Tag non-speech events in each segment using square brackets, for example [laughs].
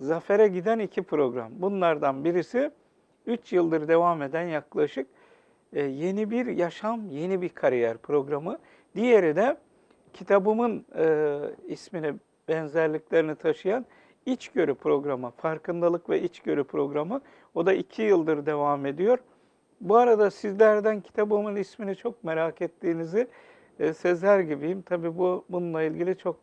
zafere giden iki program. Bunlardan birisi 3 yıldır devam eden yaklaşık e, yeni bir yaşam, yeni bir kariyer programı. Diğeri de kitabımın e, ismini, benzerliklerini taşıyan içgörü programı, farkındalık ve içgörü programı. O da iki yıldır devam ediyor. Bu arada sizlerden kitabımın ismini çok merak ettiğinizi e, sezer gibiyim. Tabii bu bununla ilgili çok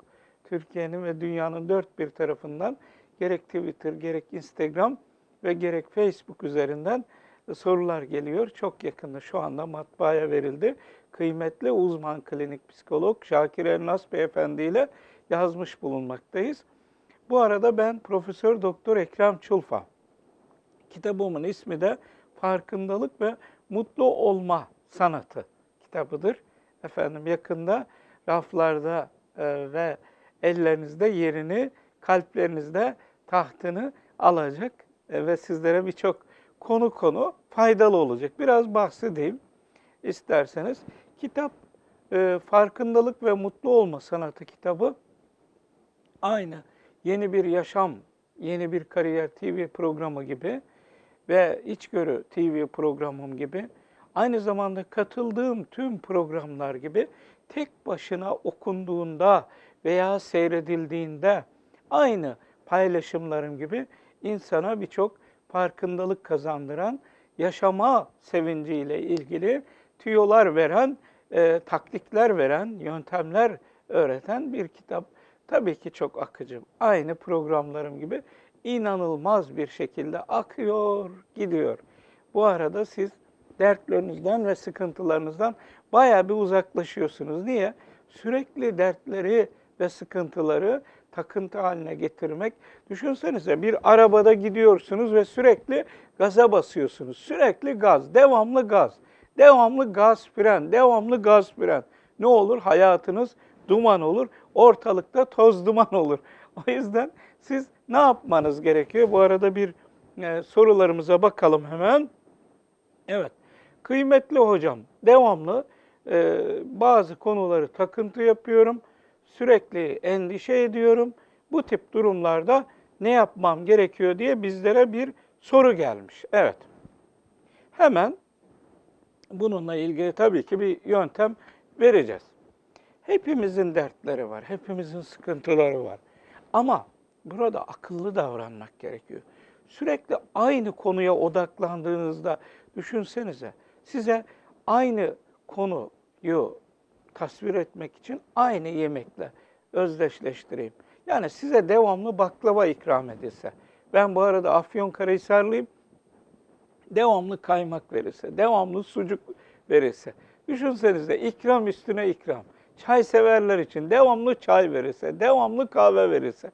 Türkiye'nin ve dünyanın dört bir tarafından gerek Twitter, gerek Instagram ve gerek Facebook üzerinden sorular geliyor. Çok yakında şu anda matbaaya verildi. Kıymetli uzman klinik psikolog Şakir Elnas Beyefendi ile yazmış bulunmaktayız. Bu arada ben Profesör Doktor Ekrem Çulfa. Kitabımın ismi de Farkındalık ve Mutlu Olma Sanatı kitabıdır. Efendim yakında raflarda e, ve ellerinizde yerini, kalplerinizde tahtını alacak e, ve sizlere birçok konu konu faydalı olacak. Biraz bahsedeyim isterseniz. Kitap e, Farkındalık ve Mutlu Olma Sanatı kitabı aynı yeni bir yaşam, yeni bir kariyer TV programı gibi ve içgörü TV programım gibi aynı zamanda katıldığım tüm programlar gibi tek başına okunduğunda veya seyredildiğinde aynı paylaşımlarım gibi insana birçok farkındalık kazandıran, yaşama sevinciyle ilgili tüyolar veren, e, taktikler veren, yöntemler öğreten bir kitap. Tabii ki çok akıcı. Aynı programlarım gibi inanılmaz bir şekilde akıyor, gidiyor. Bu arada siz dertlerinizden ve sıkıntılarınızdan bayağı bir uzaklaşıyorsunuz. Niye? Sürekli dertleri ve sıkıntıları takıntı haline getirmek. Düşünsenize bir arabada gidiyorsunuz ve sürekli gaza basıyorsunuz. Sürekli gaz, devamlı gaz. Devamlı gaz fren, devamlı gaz fren. Ne olur? Hayatınız duman olur. Ortalıkta toz duman olur. [laughs] O yüzden siz ne yapmanız gerekiyor? Bu arada bir e, sorularımıza bakalım hemen. Evet. Kıymetli hocam, devamlı e, bazı konuları takıntı yapıyorum. Sürekli endişe ediyorum. Bu tip durumlarda ne yapmam gerekiyor diye bizlere bir soru gelmiş. Evet. Hemen bununla ilgili tabii ki bir yöntem vereceğiz. Hepimizin dertleri var, hepimizin sıkıntıları var. Ama burada akıllı davranmak gerekiyor. Sürekli aynı konuya odaklandığınızda düşünsenize size aynı konuyu tasvir etmek için aynı yemekle özdeşleştireyim. Yani size devamlı baklava ikram edilse. Ben bu arada Afyonkarahisarlıyım. Devamlı kaymak verirse, devamlı sucuk verirse. Düşünsenize ikram üstüne ikram. Çay severler için devamlı çay verirse, devamlı kahve verirse.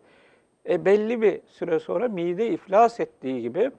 E belli bir süre sonra mide iflas ettiği gibi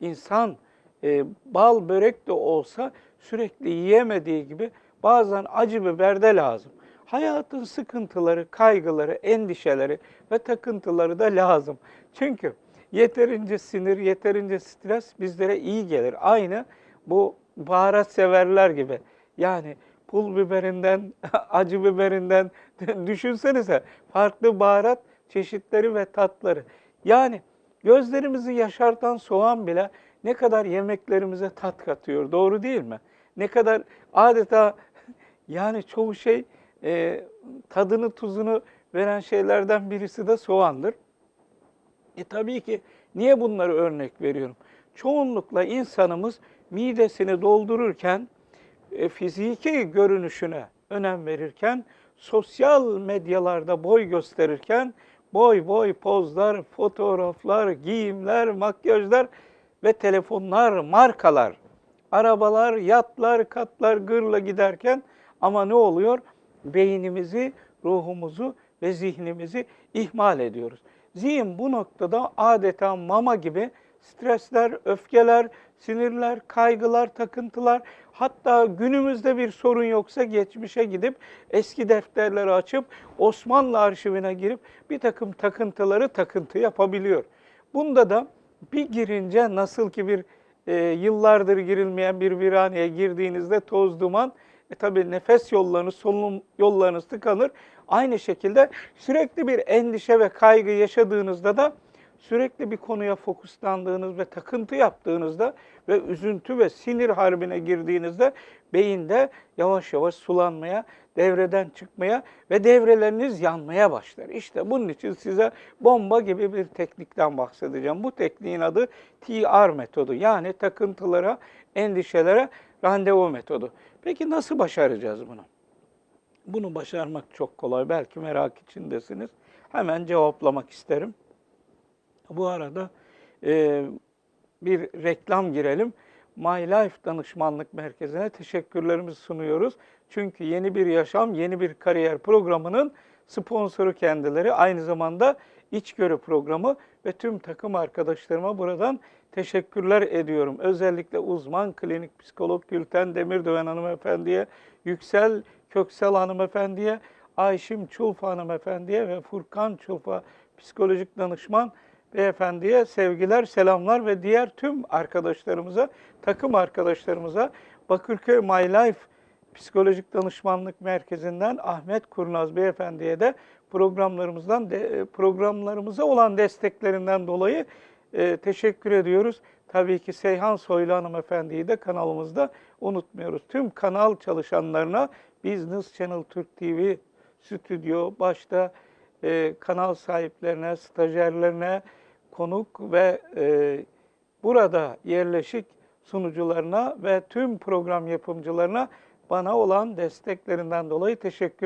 insan e, bal börek de olsa sürekli yiyemediği gibi bazen acı biber de lazım. Hayatın sıkıntıları, kaygıları, endişeleri ve takıntıları da lazım. Çünkü yeterince sinir, yeterince stres bizlere iyi gelir. Aynı bu baharat severler gibi. Yani pul biberinden, [laughs] acı biberinden [laughs] düşünsenize farklı baharat çeşitleri ve tatları. Yani gözlerimizi yaşartan soğan bile ne kadar yemeklerimize tat katıyor. Doğru değil mi? Ne kadar adeta yani çoğu şey e, tadını tuzunu veren şeylerden birisi de soğandır. E tabii ki niye bunları örnek veriyorum? Çoğunlukla insanımız midesini doldururken, e, fiziki görünüşüne önem verirken, sosyal medyalarda boy gösterirken, boy boy pozlar, fotoğraflar, giyimler, makyajlar ve telefonlar, markalar, arabalar, yatlar, katlar gırla giderken ama ne oluyor? Beynimizi, ruhumuzu ve zihnimizi ihmal ediyoruz. Zihin bu noktada adeta mama gibi stresler, öfkeler, sinirler, kaygılar, takıntılar, hatta günümüzde bir sorun yoksa geçmişe gidip eski defterleri açıp Osmanlı arşivine girip bir takım takıntıları takıntı yapabiliyor. Bunda da bir girince nasıl ki bir e, yıllardır girilmeyen bir viraneye girdiğinizde toz duman, e tabi nefes yollarınız, solunum yollarınız tıkanır. Aynı şekilde sürekli bir endişe ve kaygı yaşadığınızda da sürekli bir konuya fokuslandığınız ve takıntı yaptığınızda ve üzüntü ve sinir harbine girdiğinizde beyinde yavaş yavaş sulanmaya, devreden çıkmaya ve devreleriniz yanmaya başlar. İşte bunun için size bomba gibi bir teknikten bahsedeceğim. Bu tekniğin adı TR metodu. Yani takıntılara, endişelere randevu metodu. Peki nasıl başaracağız bunu? Bunu başarmak çok kolay. Belki merak içindesiniz. Hemen cevaplamak isterim. Bu arada e, bir reklam girelim. My Life Danışmanlık Merkezi'ne teşekkürlerimizi sunuyoruz. Çünkü yeni bir yaşam, yeni bir kariyer programının sponsoru kendileri. Aynı zamanda içgörü programı ve tüm takım arkadaşlarıma buradan teşekkürler ediyorum. Özellikle uzman klinik psikolog Gülten Demirdöven hanımefendiye, Yüksel Köksal hanımefendiye, Ayşim Çulfa hanımefendiye ve Furkan Çulfa psikolojik danışman beyefendiye sevgiler, selamlar ve diğer tüm arkadaşlarımıza, takım arkadaşlarımıza Bakırköy My Life Psikolojik Danışmanlık Merkezi'nden Ahmet Kurnaz beyefendiye de programlarımızdan de, programlarımıza olan desteklerinden dolayı e, teşekkür ediyoruz. Tabii ki Seyhan Soylu hanımefendiyi de kanalımızda unutmuyoruz. Tüm kanal çalışanlarına Business Channel Türk TV stüdyo başta e, kanal sahiplerine, stajyerlerine, konuk ve e, burada yerleşik sunucularına ve tüm program yapımcılarına bana olan desteklerinden dolayı teşekkür